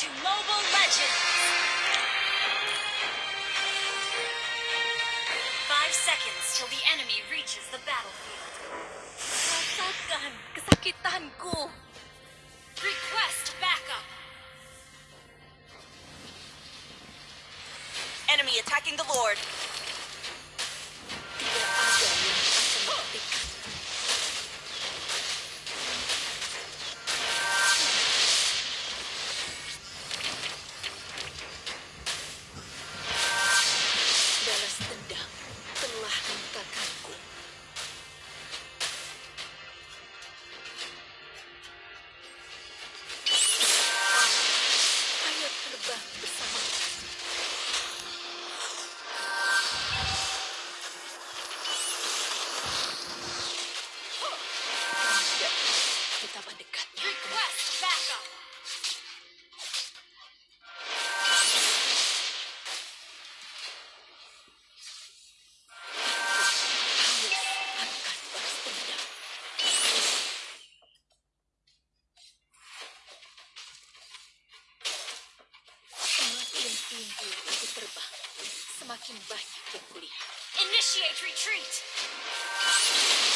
to Mobile Legends. Five seconds till the enemy reaches the battlefield. Sasaktan! Kasakitan ko! Request backup! Enemy attacking the Lord. Initiate retreat!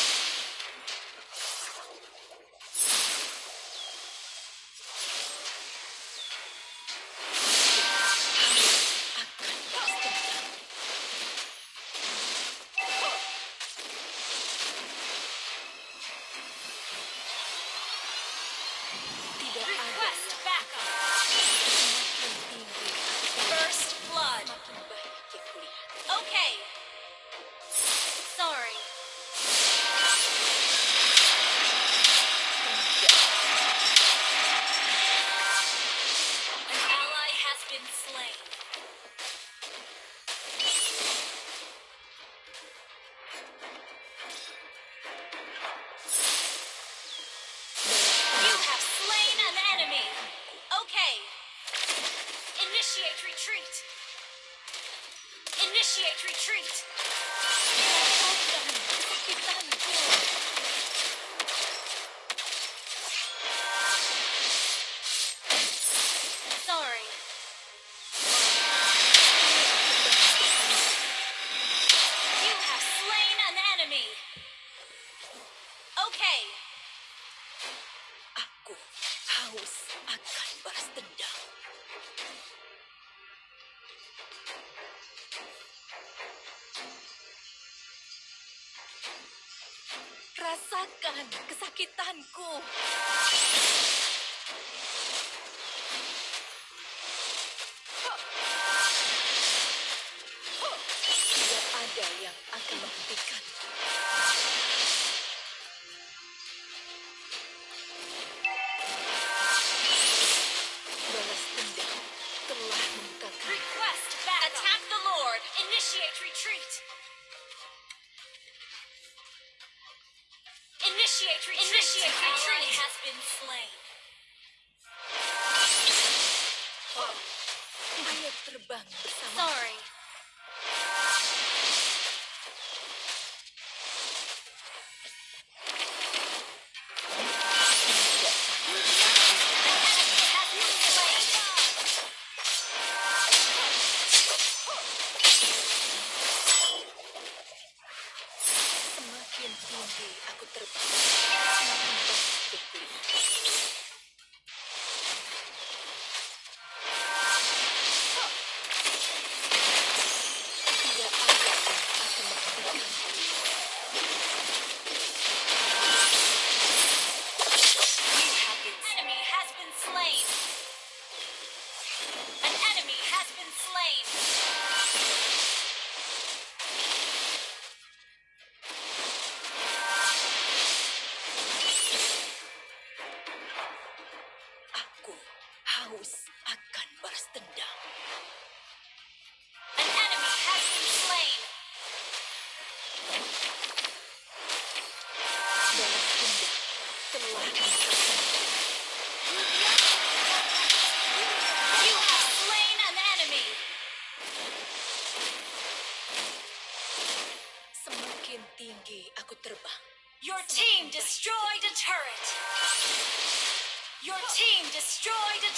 rasakan kesakitanku.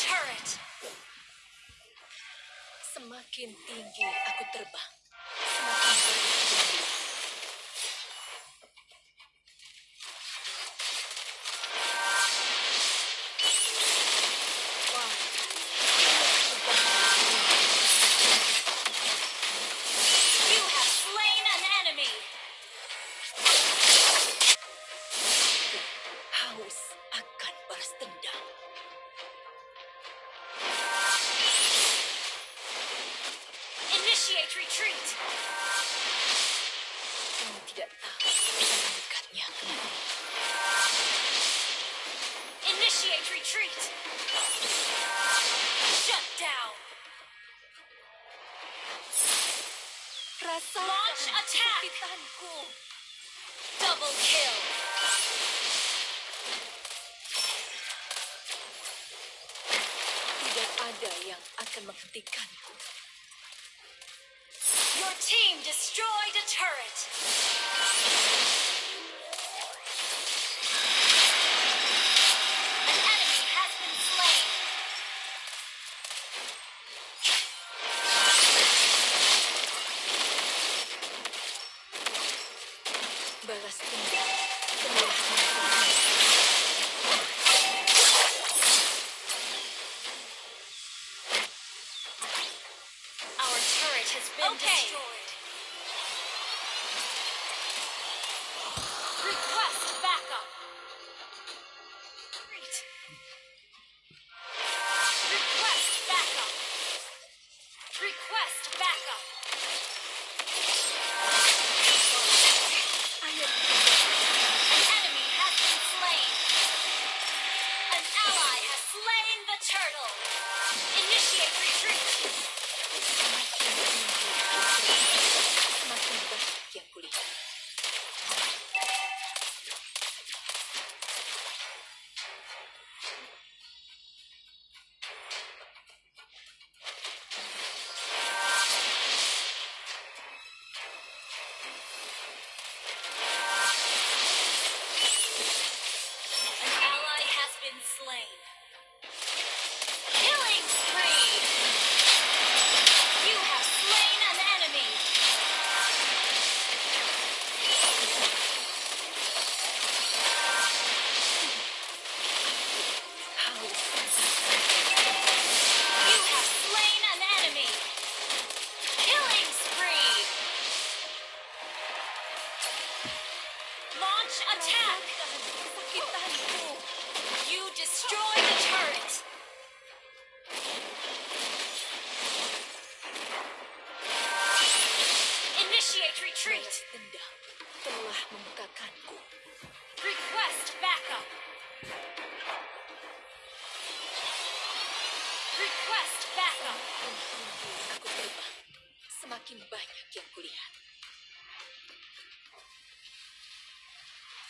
turret. Semakin tinggi aku terbang, semakin akan. Your team destroyed a turret. An enemy has been slain. Balas dendam. been okay. destroyed.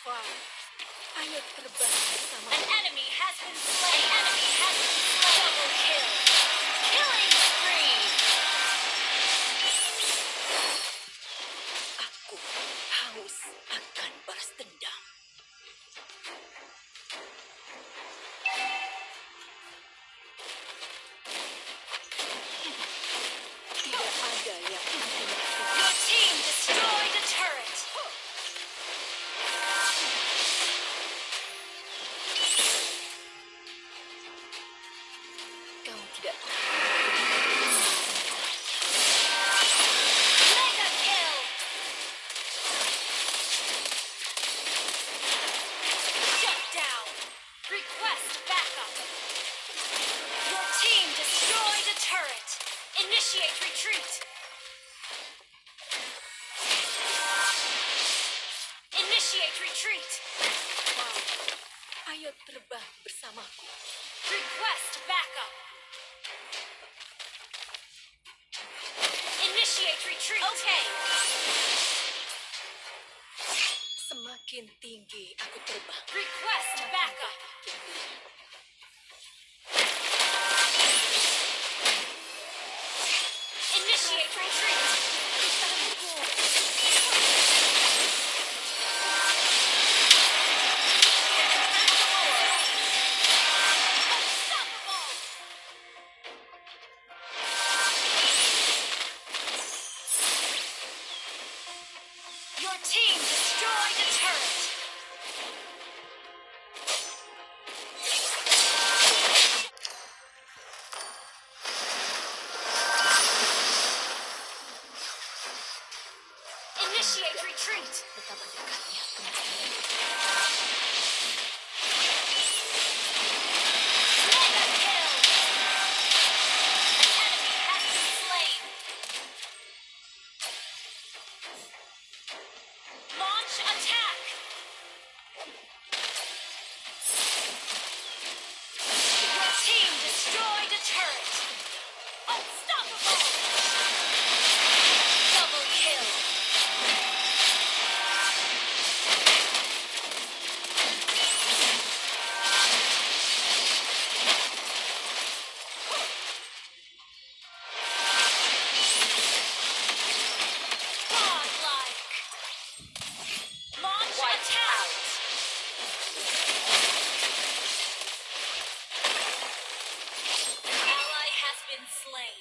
far. Ayo terbang bersama. An enemy has been slain. Enemy has been slain. Double kill. Request backup. Your team destroyed a turret. Initiate retreat. Initiate retreat. Ayo terbang bersamaku. Request backup. Initiate retreat. Okay. Semakin tinggi aku terbang. slain